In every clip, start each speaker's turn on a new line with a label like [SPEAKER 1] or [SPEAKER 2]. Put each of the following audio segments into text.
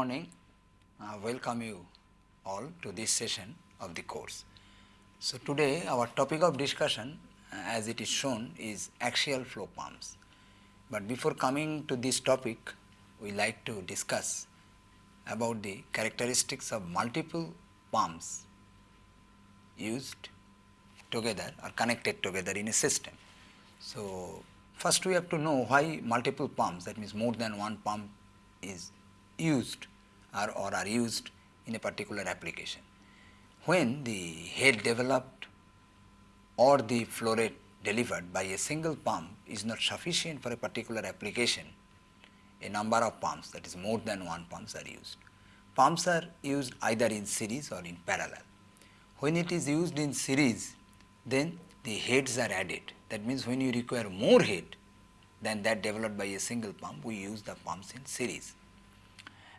[SPEAKER 1] morning. Uh, welcome you all to this session of the course. So, today our topic of discussion uh, as it is shown is axial flow pumps. But before coming to this topic, we like to discuss about the characteristics of multiple pumps used together or connected together in a system. So, first we have to know why multiple pumps that means more than one pump is used or, or are used in a particular application. When the head developed or the flow rate delivered by a single pump is not sufficient for a particular application, a number of pumps that is more than one pumps are used. Pumps are used either in series or in parallel. When it is used in series, then the heads are added. That means when you require more head than that developed by a single pump, we use the pumps in series.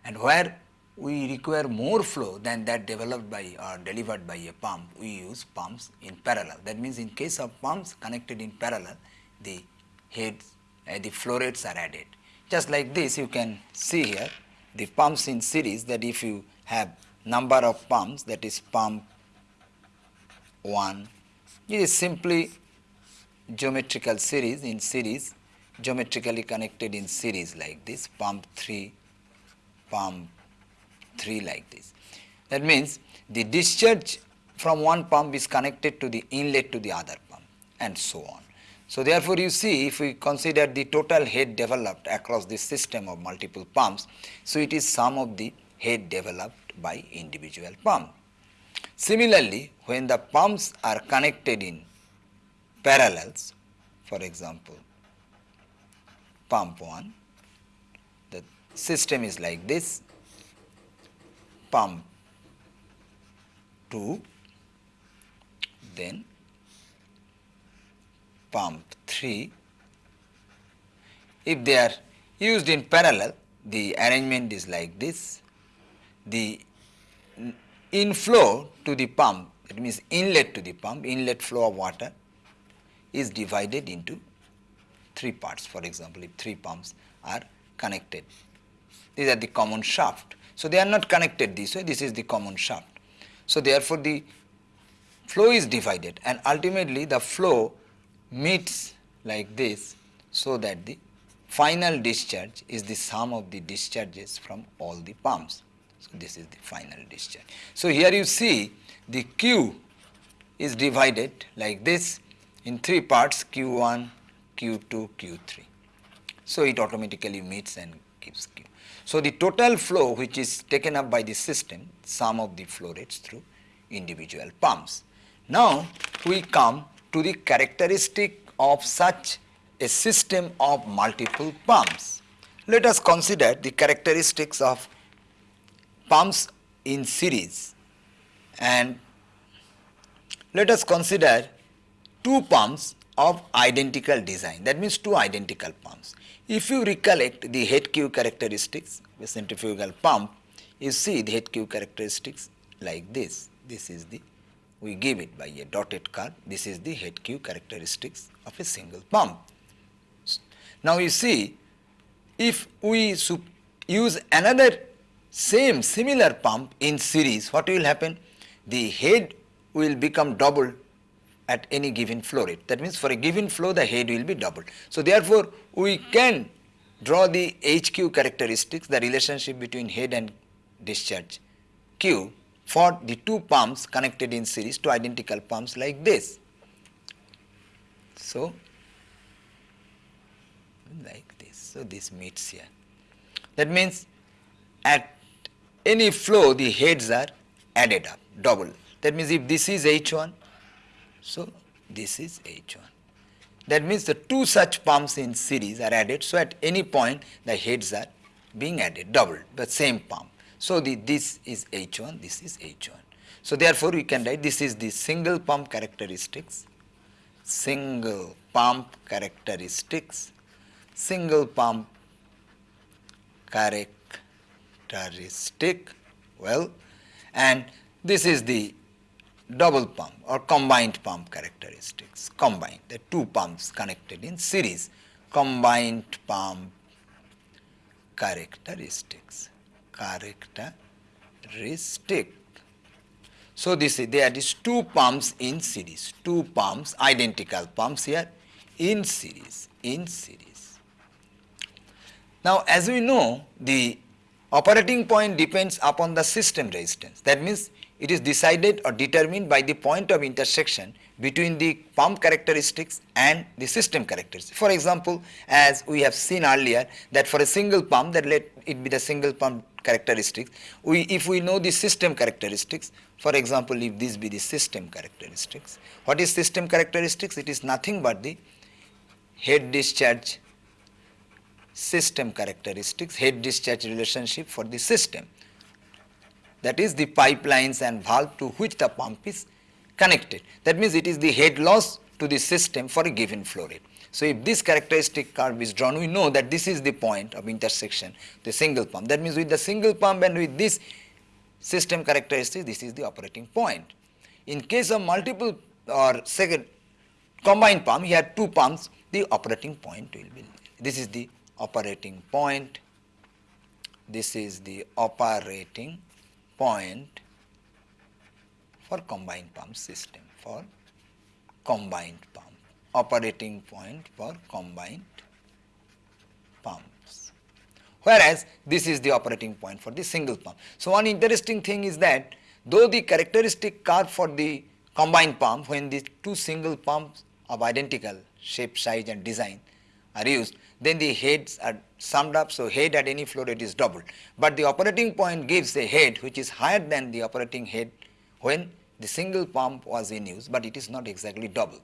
[SPEAKER 1] And where we require more flow than that developed by or delivered by a pump, we use pumps in parallel. That means in case of pumps connected in parallel, the heads, uh, the flow rates are added. Just like this, you can see here the pumps in series that if you have number of pumps that is pump 1, it is simply geometrical series in series geometrically connected in series like this pump 3 pump 3 like this. That means the discharge from one pump is connected to the inlet to the other pump and so on. So, therefore, you see if we consider the total head developed across this system of multiple pumps, so it is sum of the head developed by individual pump. Similarly, when the pumps are connected in parallels, for example, pump 1, the system is like this, pump 2, then pump 3. If they are used in parallel, the arrangement is like this. The inflow to the pump, that means inlet to the pump, inlet flow of water is divided into three parts. For example, if three pumps are connected, these are the common shaft. So, they are not connected this way, this is the common shaft. So, therefore, the flow is divided and ultimately the flow meets like this so that the final discharge is the sum of the discharges from all the pumps. So, this is the final discharge. So, here you see the Q is divided like this in three parts Q1, Q2, Q3. So, it automatically meets and gives Q. So, the total flow which is taken up by the system sum of the flow rates through individual pumps. Now, we come to the characteristic of such a system of multiple pumps. Let us consider the characteristics of pumps in series and let us consider two pumps of identical design that means two identical pumps. If you recollect the head Q characteristics of centrifugal pump you see the head Q characteristics like this. This is the we give it by a dotted curve. This is the head Q characteristics of a single pump. Now you see, if we use another same similar pump in series, what will happen? The head will become double at any given flow rate. That means for a given flow, the head will be doubled. So therefore, we can draw the HQ characteristics, the relationship between head and discharge Q for the two pumps connected in series to identical pumps like this. So, like this. So, this meets here. That means at any flow the heads are added up double. That means if this is H1, so this is H1. That means the two such pumps in series are added. So, at any point the heads are being added doubled the same pump. So, the, this is H1, this is H1. So, therefore, we can write this is the single pump characteristics, single pump characteristics, single pump characteristic, well, and this is the double pump or combined pump characteristics, combined, the two pumps connected in series, combined pump characteristics. characteristic. So this is there is two pumps in series, two pumps, identical pumps here in series, in series. Now as we know the operating point depends upon the system resistance. That means it is decided or determined by the point of intersection between the pump characteristics and the system characteristics. For example, as we have seen earlier that for a single pump that let it be the single pump characteristics, we if we know the system characteristics, for example, if this be the system characteristics, what is system characteristics? It is nothing but the head discharge system characteristics, head discharge relationship for the system that is the pipelines and valve to which the pump is connected. That means it is the head loss to the system for a given flow rate. So if this characteristic curve is drawn, we know that this is the point of intersection, the single pump. That means with the single pump and with this system characteristic, this is the operating point. In case of multiple or second combined pump, here two pumps, the operating point will be, this is the operating point, this is the operating point for combined pump system for combined pump operating point for combined pumps whereas this is the operating point for the single pump. So one interesting thing is that though the characteristic curve for the combined pump when the two single pumps of identical shape, size and design are used, then the heads are summed up. So, head at any flow rate is doubled, but the operating point gives a head which is higher than the operating head when the single pump was in use, but it is not exactly double.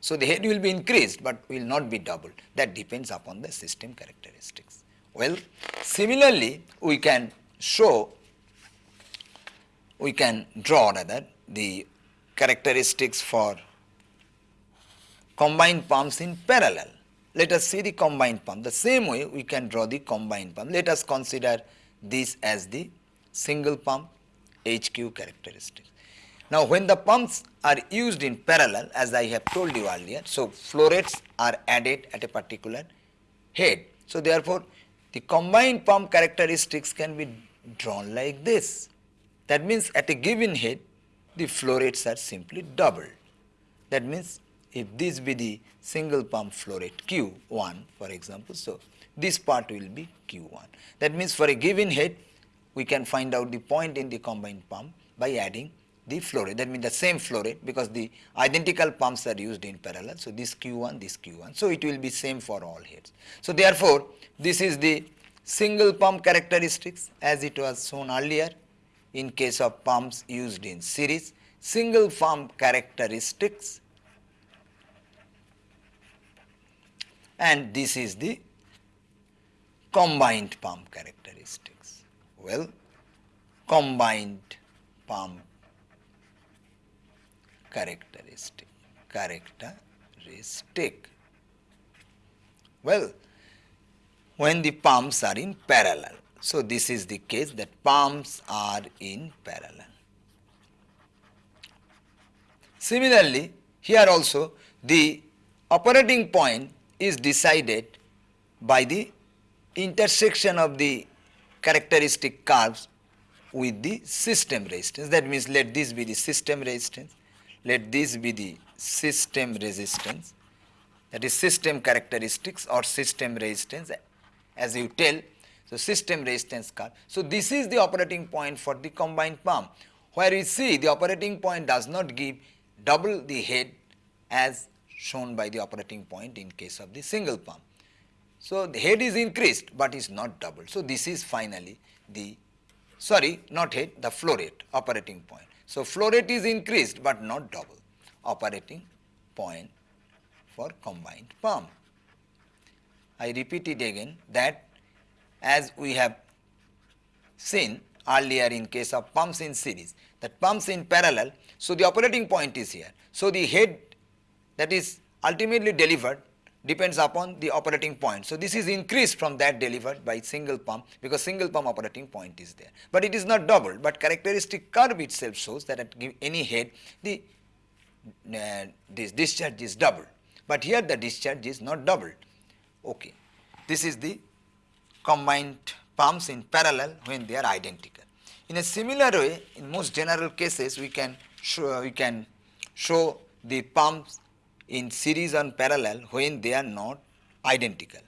[SPEAKER 1] So, the head will be increased, but will not be doubled. That depends upon the system characteristics. Well, similarly, we can show, we can draw rather the characteristics for combined pumps in parallel. Let us see the combined pump. The same way we can draw the combined pump. Let us consider this as the single pump HQ characteristic. Now when the pumps are used in parallel as I have told you earlier, so flow rates are added at a particular head. So therefore the combined pump characteristics can be drawn like this. That means at a given head the flow rates are simply doubled. That means if this be the single pump flow rate Q1 for example, so this part will be Q1. That means for a given head we can find out the point in the combined pump by adding the flow rate. That means the same flow rate because the identical pumps are used in parallel. So this Q1, this Q1. So it will be same for all heads. So therefore, this is the single pump characteristics as it was shown earlier in case of pumps used in series. Single pump characteristics and this is the combined pump characteristics. Well, combined pump characteristic, characteristic. Well, when the pumps are in parallel. So, this is the case that pumps are in parallel. Similarly, here also the operating point is decided by the intersection of the characteristic curves with the system resistance. That means let this be the system resistance, let this be the system resistance, that is system characteristics or system resistance as you tell. So, system resistance curve. So, this is the operating point for the combined pump where we see the operating point does not give double the head as shown by the operating point in case of the single pump. So, the head is increased, but is not doubled. So, this is finally the sorry not head the flow rate operating point. So, flow rate is increased, but not double operating point for combined pump. I repeat it again that as we have seen earlier in case of pumps in series that pumps in parallel. So, the operating point is here. So, the head that is ultimately delivered depends upon the operating point. So, this is increased from that delivered by single pump because single pump operating point is there, but it is not doubled, but characteristic curve itself shows that at any head the uh, this discharge is doubled, but here the discharge is not doubled. Okay. This is the combined pumps in parallel when they are identical. In a similar way, in most general cases, we can show, we can show the pumps in series and parallel when they are not identical.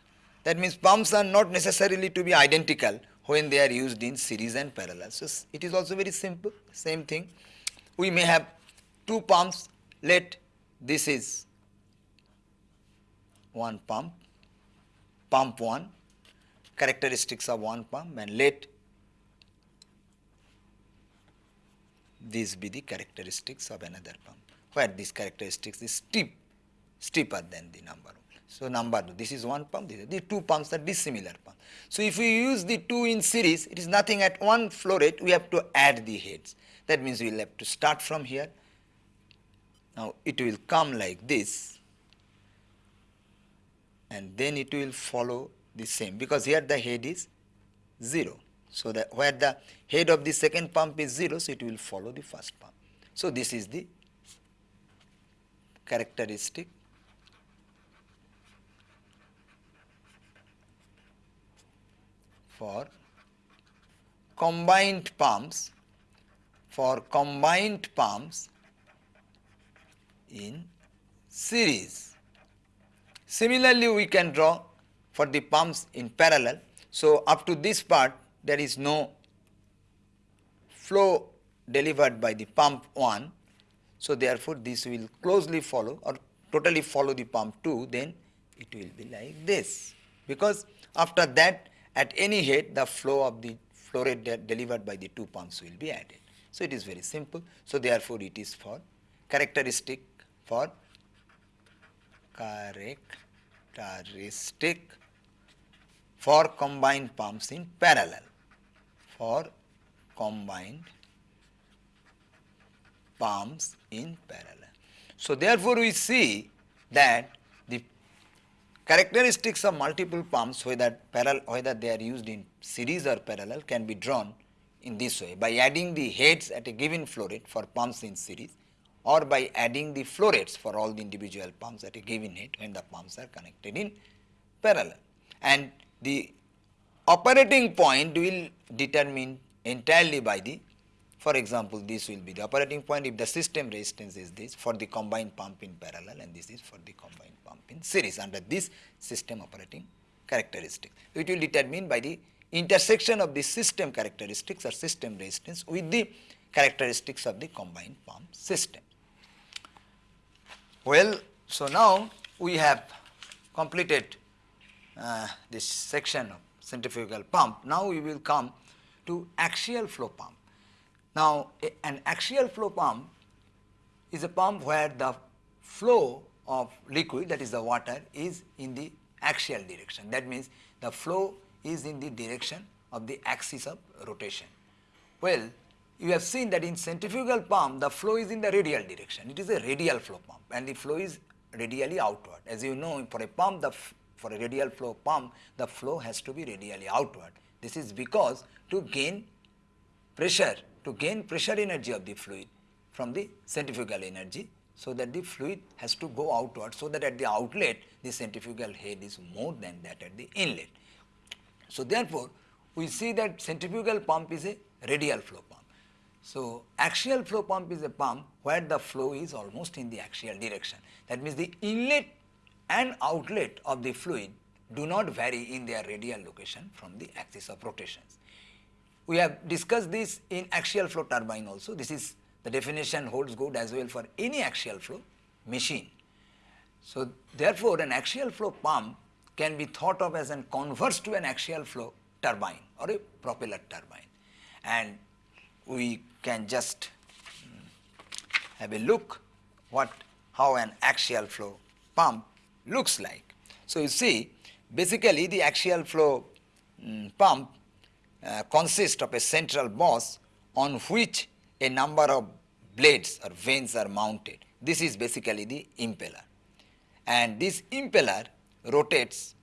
[SPEAKER 1] That means pumps are not necessarily to be identical when they are used in series and parallel. So, it is also very simple, same thing. We may have two pumps, let this is one pump, pump 1, characteristics of one pump and let these be the characteristics of another pump, where these characteristics is steep, steeper than the number. So, number 2, this is one pump, these are the two pumps are dissimilar pumps. So, if we use the two in series, it is nothing at one flow rate, we have to add the heads. That means we will have to start from here. Now, it will come like this and then it will follow the same because here the head is 0. So, that where the head of the second pump is 0, so it will follow the first pump. So, this is the characteristic for combined pumps for combined pumps in series. Similarly, we can draw for the pumps in parallel. So, up to this part there is no flow delivered by the pump 1. So, therefore, this will closely follow or totally follow the pump 2 then it will be like this because after that at any head the flow of the flow rate de delivered by the two pumps will be added. So, it is very simple. So, therefore, it is for characteristic for characteristic for combined pumps in parallel for combined pumps in parallel. So, therefore, we see that characteristics of multiple pumps whether parallel whether they are used in series or parallel can be drawn in this way by adding the heads at a given flow rate for pumps in series or by adding the flow rates for all the individual pumps at a given head when the pumps are connected in parallel. And the operating point will determine entirely by the for example, this will be the operating point if the system resistance is this for the combined pump in parallel and this is for the combined pump in series under this system operating characteristic. It will determine by the intersection of the system characteristics or system resistance with the characteristics of the combined pump system. Well, so now we have completed uh, this section of centrifugal pump. Now we will come to axial flow pump. Now an axial flow pump is a pump where the flow of liquid that is the water is in the axial direction. That means the flow is in the direction of the axis of rotation. Well, you have seen that in centrifugal pump the flow is in the radial direction. It is a radial flow pump and the flow is radially outward. As you know for a pump the for a radial flow pump the flow has to be radially outward. This is because to gain pressure to gain pressure energy of the fluid from the centrifugal energy so that the fluid has to go outward so that at the outlet the centrifugal head is more than that at the inlet. So, therefore, we see that centrifugal pump is a radial flow pump. So, axial flow pump is a pump where the flow is almost in the axial direction. That means, the inlet and outlet of the fluid do not vary in their radial location from the axis of rotations. We have discussed this in axial flow turbine also. This is the definition holds good as well for any axial flow machine. So, therefore, an axial flow pump can be thought of as an converse to an axial flow turbine or a propeller turbine. And we can just have a look what how an axial flow pump looks like. So, you see basically the axial flow um, pump uh, consists of a central boss on which a number of blades or vanes are mounted. This is basically the impeller and this impeller rotates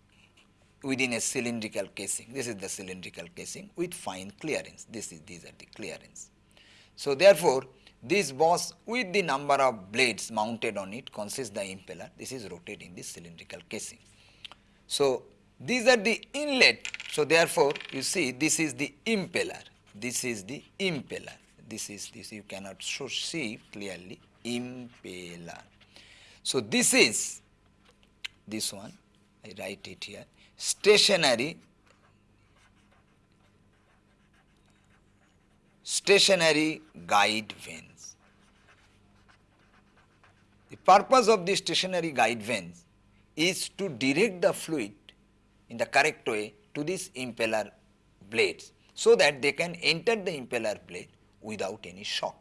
[SPEAKER 1] within a cylindrical casing. This is the cylindrical casing with fine clearance. This is these are the clearance. So therefore, this boss with the number of blades mounted on it consists the impeller. This is rotating the cylindrical casing. So these are the inlet. So therefore, you see this is the impeller, this is the impeller, this is this you cannot so see clearly impeller. So, this is this one I write it here stationary stationary guide vanes. The purpose of the stationary guide vanes is to direct the fluid in the correct way to these impeller blades so that they can enter the impeller blade without any shock.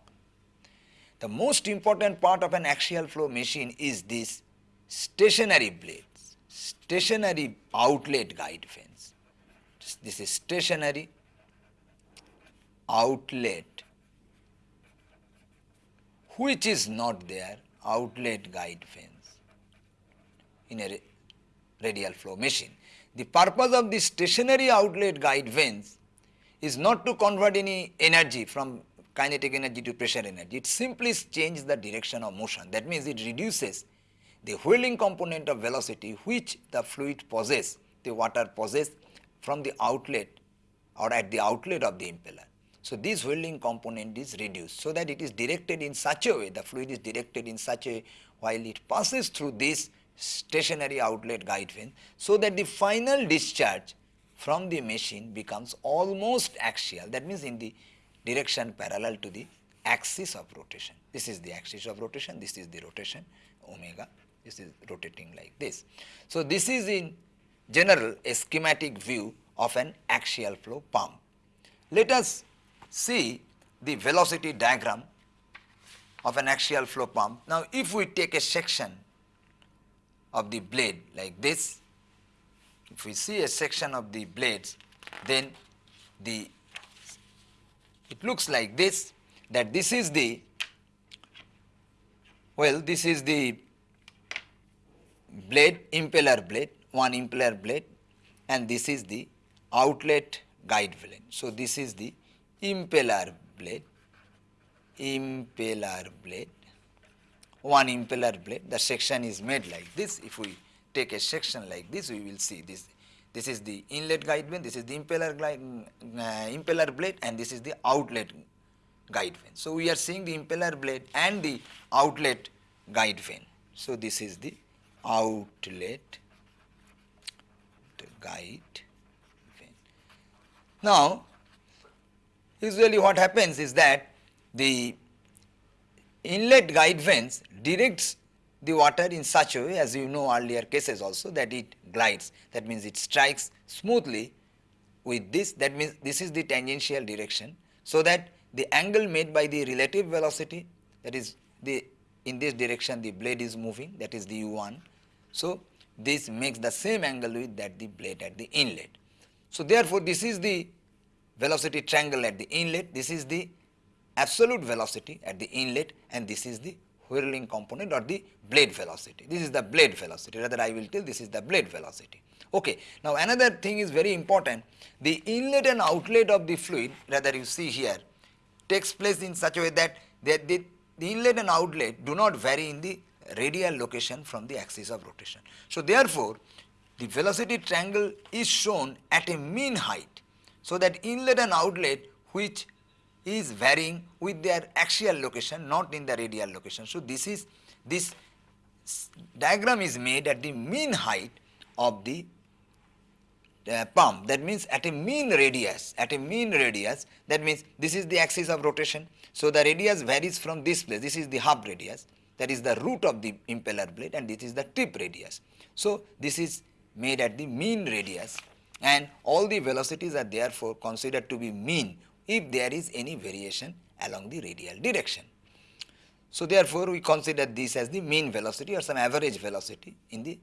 [SPEAKER 1] The most important part of an axial flow machine is this stationary blades, stationary outlet guide vanes. This is stationary outlet which is not there outlet guide vanes in a radial flow machine. The purpose of the stationary outlet guide vanes is not to convert any energy from kinetic energy to pressure energy. It simply changes the direction of motion. That means it reduces the whirling component of velocity which the fluid possesses, the water possesses from the outlet or at the outlet of the impeller. So, this whirling component is reduced so that it is directed in such a way, the fluid is directed in such a while it passes through this stationary outlet guide vane so that the final discharge from the machine becomes almost axial that means in the direction parallel to the axis of rotation. This is the axis of rotation, this is the rotation omega, this is rotating like this. So, this is in general a schematic view of an axial flow pump. Let us see the velocity diagram of an axial flow pump. Now, if we take a section of the blade like this, if we see a section of the blades, then the it looks like this that this is the well this is the blade impeller blade one impeller blade and this is the outlet guide vane. So, this is the impeller blade impeller blade one impeller blade the section is made like this. If we take a section like this we will see this. This is the inlet guide vane this is the impeller glide, uh, impeller blade and this is the outlet guide vane so we are seeing the impeller blade and the outlet guide vane so this is the outlet guide vane now usually what happens is that the inlet guide vanes directs the water in such a way as you know earlier cases also that it glides. That means it strikes smoothly with this. That means this is the tangential direction. So that the angle made by the relative velocity that is the in this direction the blade is moving that is the u1 so this makes the same angle with that the blade at the inlet. So therefore this is the velocity triangle at the inlet. This is the absolute velocity at the inlet and this is the whirling component or the blade velocity. This is the blade velocity rather I will tell this is the blade velocity. Okay. Now another thing is very important the inlet and outlet of the fluid rather you see here takes place in such a way that the, the, the inlet and outlet do not vary in the radial location from the axis of rotation. So therefore the velocity triangle is shown at a mean height so that inlet and outlet which is varying with their axial location not in the radial location. So, this is this diagram is made at the mean height of the uh, pump that means at a mean radius at a mean radius that means this is the axis of rotation. So, the radius varies from this place this is the hub radius that is the root of the impeller blade and this is the tip radius. So, this is made at the mean radius and all the velocities are therefore considered to be mean if there is any variation along the radial direction. So, therefore, we consider this as the mean velocity or some average velocity in the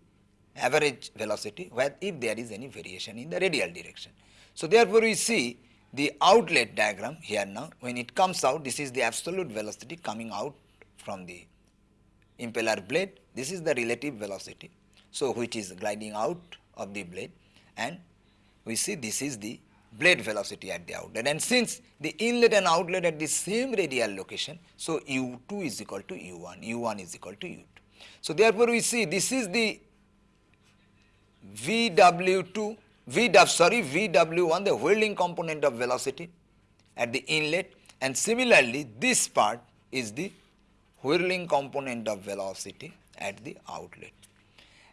[SPEAKER 1] average velocity where if there is any variation in the radial direction. So, therefore, we see the outlet diagram here now when it comes out this is the absolute velocity coming out from the impeller blade this is the relative velocity. So, which is gliding out of the blade and we see this is the blade velocity at the outlet and since the inlet and outlet at the same radial location, so u2 is equal to u1, u1 is equal to u2. So, therefore, we see this is the VW2 V W sorry VW1 the whirling component of velocity at the inlet and similarly this part is the whirling component of velocity at the outlet.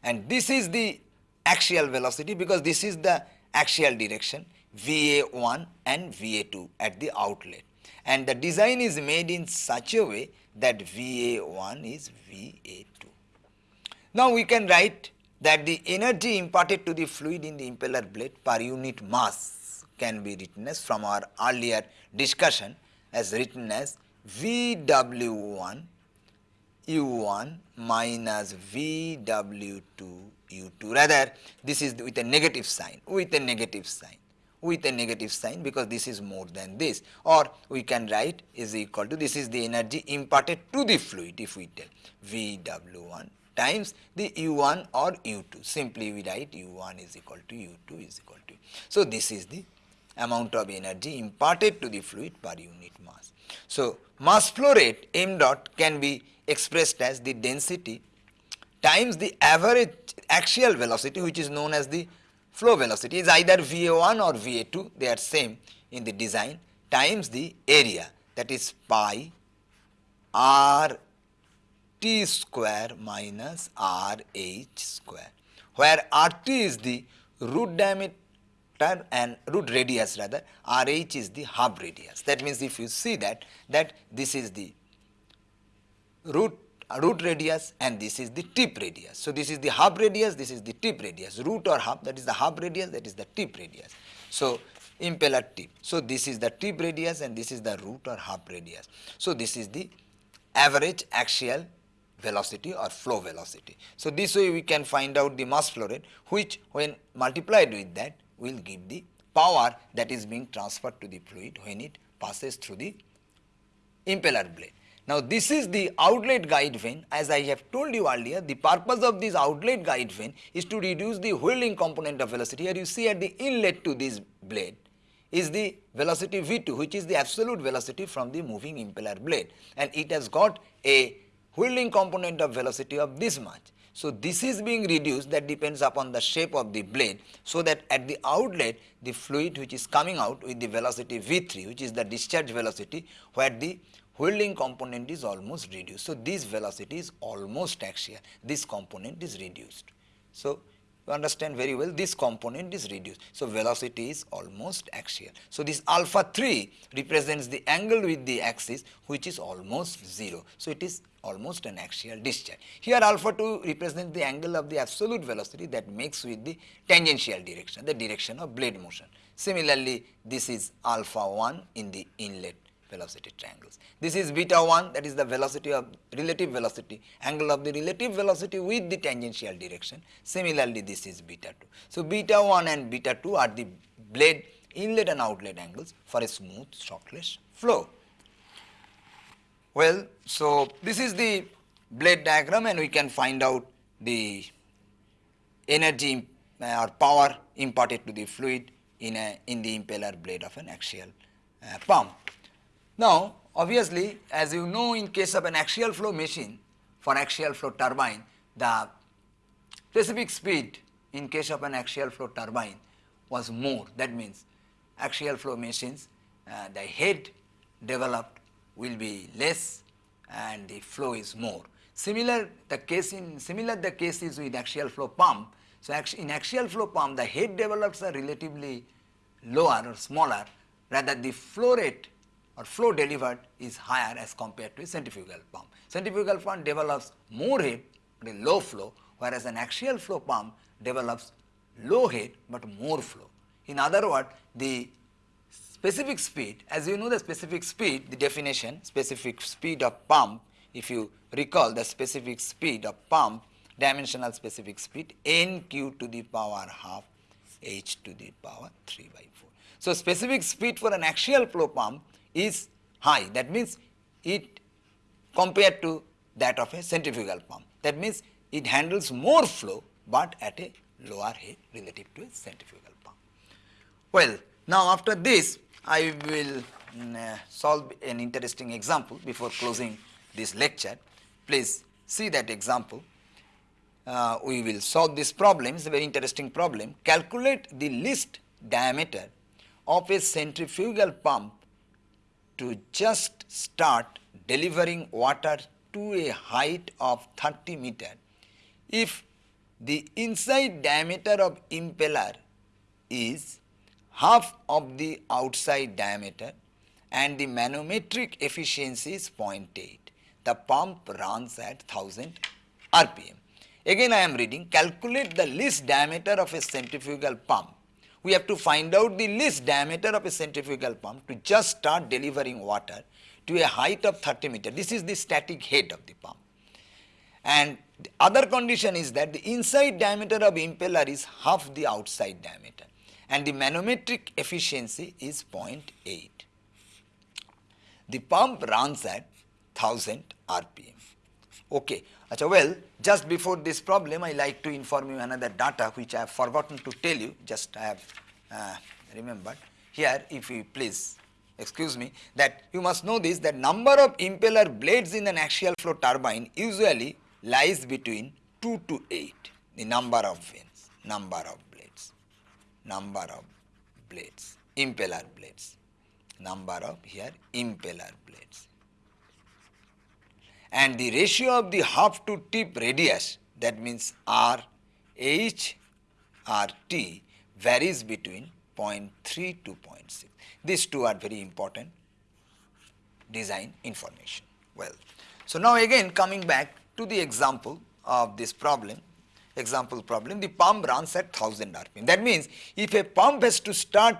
[SPEAKER 1] And this is the axial velocity because this is the axial direction VA1 and VA2 at the outlet. And the design is made in such a way that VA1 is VA2. Now we can write that the energy imparted to the fluid in the impeller blade per unit mass can be written as from our earlier discussion as written as VW1 U1 minus VW2 U2 rather this is with a negative sign with a negative sign with a negative sign because this is more than this or we can write is equal to this is the energy imparted to the fluid if we tell VW1 times the U1 or U2 simply we write U1 is equal to U2 is equal to. So, this is the amount of energy imparted to the fluid per unit mass. So, mass flow rate m dot can be expressed as the density times the average axial velocity which is known as the flow velocity is either VA1 or VA2 they are same in the design times the area that is pi r t square minus r h square where r t is the root diameter and root radius rather r h is the hub radius. That means if you see that that this is the root root radius and this is the tip radius. So, this is the hub radius, this is the tip radius, root or hub that is the hub radius that is the tip radius. So, impeller tip. So, this is the tip radius and this is the root or hub radius. So, this is the average axial velocity or flow velocity. So, this way we can find out the mass flow rate which when multiplied with that will give the power that is being transferred to the fluid when it passes through the impeller blade. Now, this is the outlet guide vane as I have told you earlier the purpose of this outlet guide vane is to reduce the whirling component of velocity. Here you see at the inlet to this blade is the velocity V2 which is the absolute velocity from the moving impeller blade and it has got a whirling component of velocity of this much. So, this is being reduced that depends upon the shape of the blade so that at the outlet the fluid which is coming out with the velocity V3 which is the discharge velocity where the whirling component is almost reduced. So, this velocity is almost axial, this component is reduced. So, you understand very well this component is reduced. So, velocity is almost axial. So, this alpha 3 represents the angle with the axis which is almost 0. So, it is almost an axial discharge. Here alpha 2 represents the angle of the absolute velocity that makes with the tangential direction, the direction of blade motion. Similarly, this is alpha 1 in the inlet velocity triangles. This is beta 1 that is the velocity of relative velocity, angle of the relative velocity with the tangential direction. Similarly, this is beta 2. So, beta 1 and beta 2 are the blade inlet and outlet angles for a smooth shockless flow. Well, so this is the blade diagram and we can find out the energy uh, or power imparted to the fluid in a in the impeller blade of an axial uh, pump. Now, obviously as you know in case of an axial flow machine for axial flow turbine the specific speed in case of an axial flow turbine was more that means axial flow machines uh, the head developed will be less and the flow is more. Similar the case in similar the case is with axial flow pump. So, in axial flow pump the head develops are relatively lower or smaller rather the flow rate or flow delivered is higher as compared to a centrifugal pump. Centrifugal pump develops more head but a low flow whereas an axial flow pump develops low head but more flow. In other words, the specific speed as you know the specific speed the definition specific speed of pump if you recall the specific speed of pump dimensional specific speed n q to the power half h to the power 3 by 4. So, specific speed for an axial flow pump is high that means it compared to that of a centrifugal pump that means it handles more flow but at a lower head relative to a centrifugal pump. Well now after this I will mm, uh, solve an interesting example before closing this lecture please see that example uh, we will solve this problem, it's a very interesting problem. Calculate the least diameter of a centrifugal pump to just start delivering water to a height of 30 meter if the inside diameter of impeller is half of the outside diameter and the manometric efficiency is 0.8. The pump runs at 1000 RPM. Again I am reading, calculate the least diameter of a centrifugal pump. We have to find out the least diameter of a centrifugal pump to just start delivering water to a height of 30 meter. This is the static head of the pump. And the other condition is that the inside diameter of impeller is half the outside diameter and the manometric efficiency is 0.8. The pump runs at 1000 RPM. Okay. Achha, well, just before this problem, I like to inform you another data which I have forgotten to tell you, just I have uh, remembered. Here, if you please excuse me, that you must know this, that number of impeller blades in an axial flow turbine usually lies between 2 to 8, the number of vanes, number of blades, number of blades, impeller blades, number of here impeller blades and the ratio of the hub to tip radius that means R H R T varies between 0.3 to 0.6. These two are very important design information. Well, so now again coming back to the example of this problem, example problem, the pump runs at 1000 rpm. That means if a pump has to start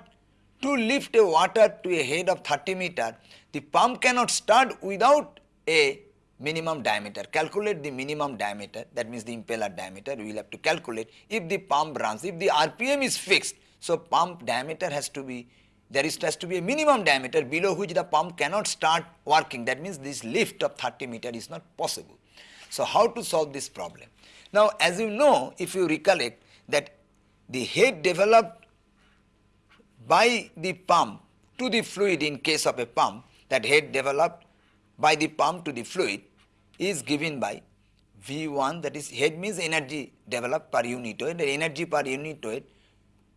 [SPEAKER 1] to lift a water to a head of 30 meter, the pump cannot start without a minimum diameter. Calculate the minimum diameter that means the impeller diameter we will have to calculate if the pump runs, if the RPM is fixed. So, pump diameter has to be there is has to be a minimum diameter below which the pump cannot start working that means this lift of 30 meter is not possible. So, how to solve this problem? Now, as you know if you recollect that the head developed by the pump to the fluid in case of a pump that head developed by the pump to the fluid is given by V1 that is head means energy developed per unit weight the energy per unit weight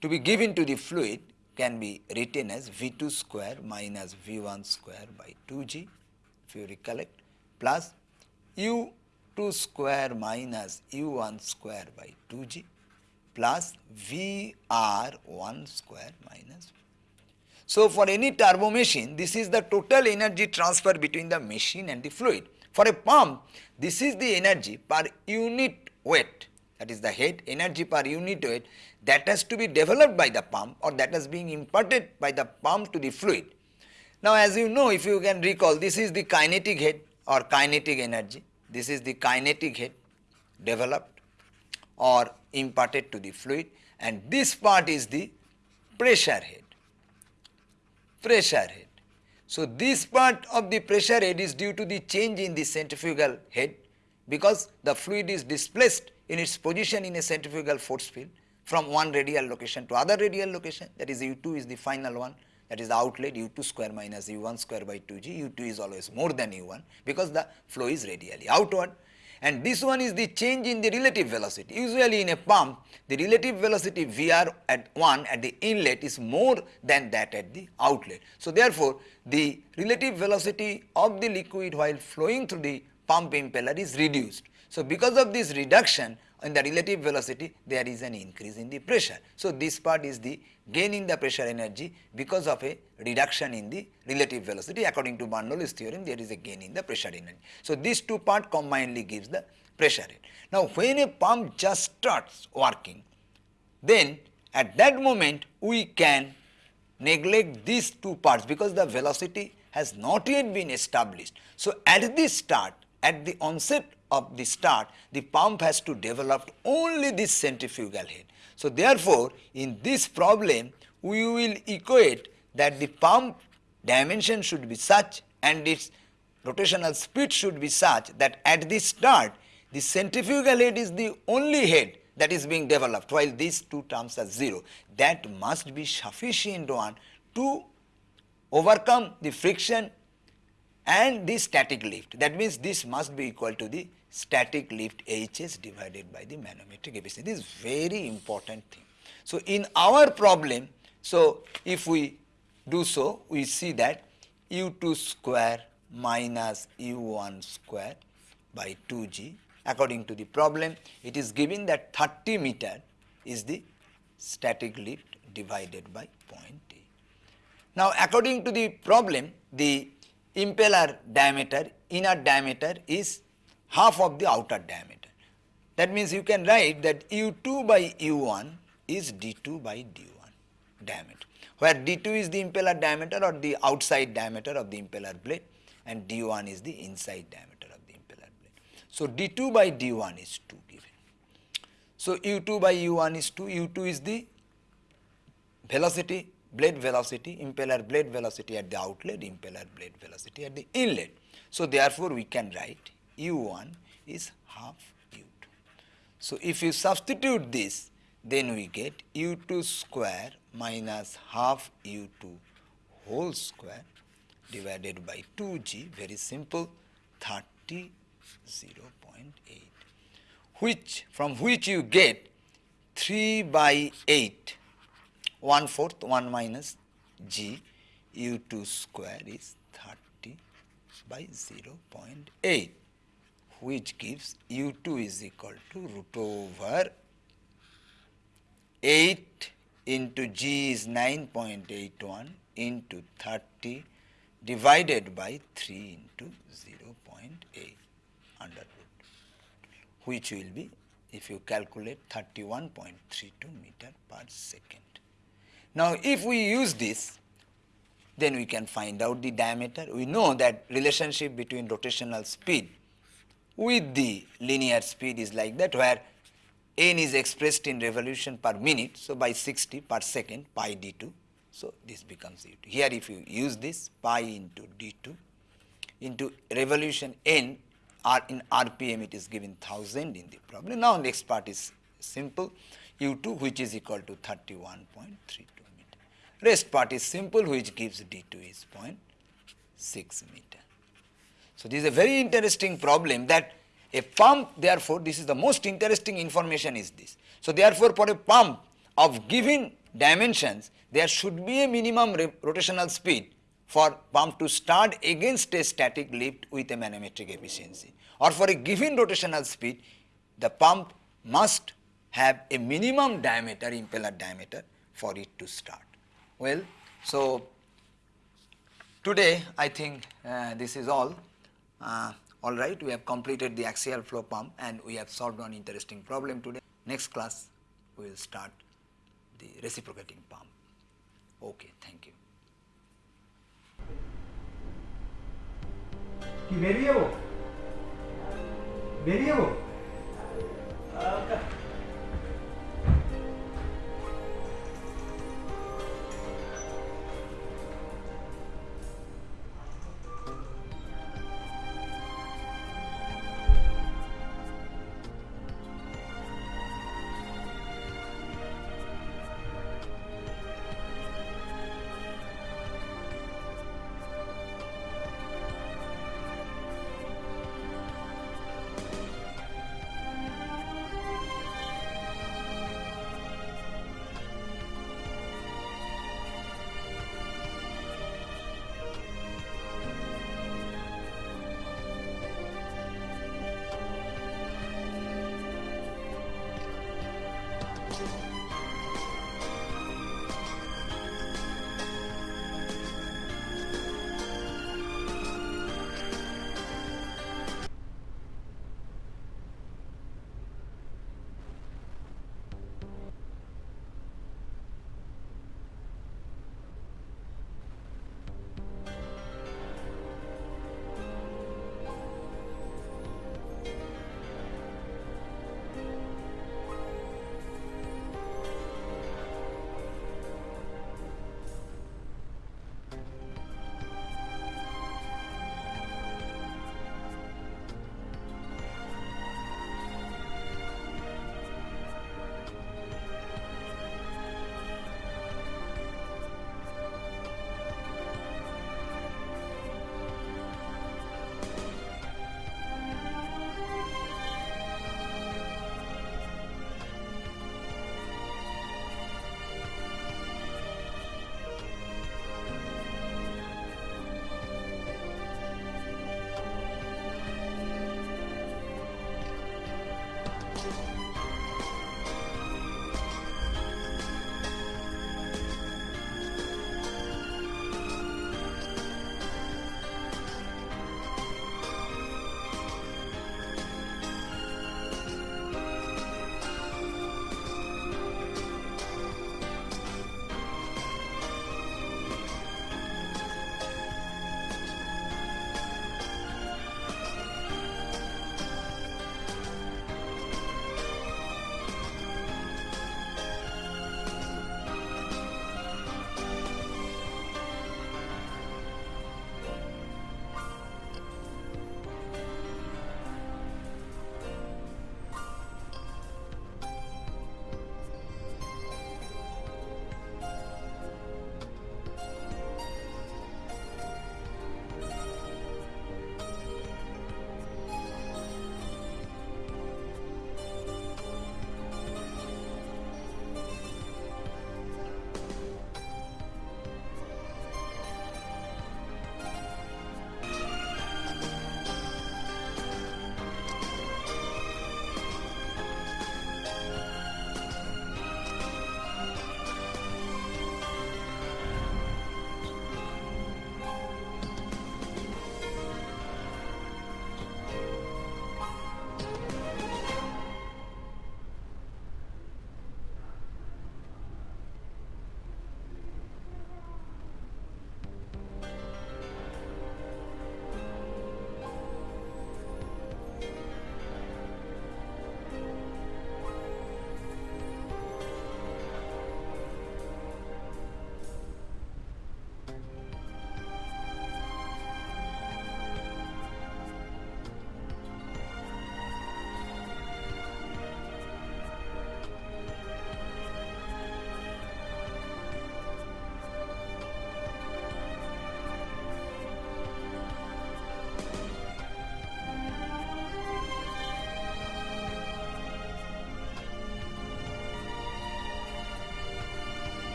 [SPEAKER 1] to be given to the fluid can be written as V2 square minus V1 square by 2G if you recollect plus U2 square minus U1 square by 2G plus VR1 square minus. So, for any turbo machine this is the total energy transfer between the machine and the fluid for a pump, this is the energy per unit weight that is the head energy per unit weight that has to be developed by the pump or that is being imparted by the pump to the fluid. Now as you know if you can recall this is the kinetic head or kinetic energy, this is the kinetic head developed or imparted to the fluid and this part is the pressure head, pressure head. So, this part of the pressure head is due to the change in the centrifugal head because the fluid is displaced in its position in a centrifugal force field from one radial location to other radial location. That is U2 is the final one. That is the outlet U2 square minus U1 square by 2g U2 is always more than U1 because the flow is radially outward and this one is the change in the relative velocity. Usually in a pump, the relative velocity VR at 1 at the inlet is more than that at the outlet. So, therefore, the relative velocity of the liquid while flowing through the pump impeller is reduced. So, because of this reduction in the relative velocity, there is an increase in the pressure. So, this part is the gain in the pressure energy because of a reduction in the relative velocity according to Bernoulli's theorem there is a gain in the pressure energy. So, these two part combinedly gives the pressure rate. Now, when a pump just starts working then at that moment we can neglect these two parts because the velocity has not yet been established. So, at the start at the onset of the start the pump has to develop only this centrifugal head so, therefore, in this problem we will equate that the pump dimension should be such and its rotational speed should be such that at the start the centrifugal head is the only head that is being developed while these two terms are 0. That must be sufficient one to overcome the friction and the static lift. That means this must be equal to the static lift Hs divided by the manometric efficiency. This is very important thing. So, in our problem, so if we do so, we see that u2 square minus u1 square by 2g according to the problem it is given that 30 meter is the static lift divided by point A. Now according to the problem the impeller diameter inner diameter is half of the outer diameter. That means you can write that u2 by u1 is d2 by d1 diameter where d2 is the impeller diameter or the outside diameter of the impeller blade and d1 is the inside diameter of the impeller blade. So, d2 by d1 is 2 given. So, u2 by u1 is 2, u2 is the velocity, blade velocity, impeller blade velocity at the outlet, impeller blade velocity at the inlet. So, therefore, we can write u1 is half u2. So, if you substitute this, then we get u2 square minus half u2 whole square divided by 2g, very simple, 30 0.8, which from which you get 3 by 8 1 fourth 1 minus g u2 square is 30 by 0.8 which gives u2 is equal to root over 8 into g is 9.81 into 30 divided by 3 into 0.8 under root which will be if you calculate 31.32 meter per second. Now, if we use this, then we can find out the diameter. We know that relationship between rotational speed with the linear speed is like that where n is expressed in revolution per minute. So, by 60 per second pi d2. So, this becomes u2. Here if you use this pi into d2 into revolution n or in RPM it is given 1000 in the problem. Now, next part is simple u2 which is equal to 31.32 meter. Rest part is simple which gives d2 is 0.6 meter. So, this is a very interesting problem that a pump therefore, this is the most interesting information is this. So, therefore, for a pump of given dimensions there should be a minimum rotational speed for pump to start against a static lift with a manometric efficiency or for a given rotational speed the pump must have a minimum diameter impeller diameter for it to start. Well, so today I think uh, this is all. Uh, all right, we have completed the axial flow pump and we have solved one interesting problem today. Next class we will start the reciprocating pump. Okay, thank you.
[SPEAKER 2] কি বেরিয়ে যাবো বেরিয়ে যাবো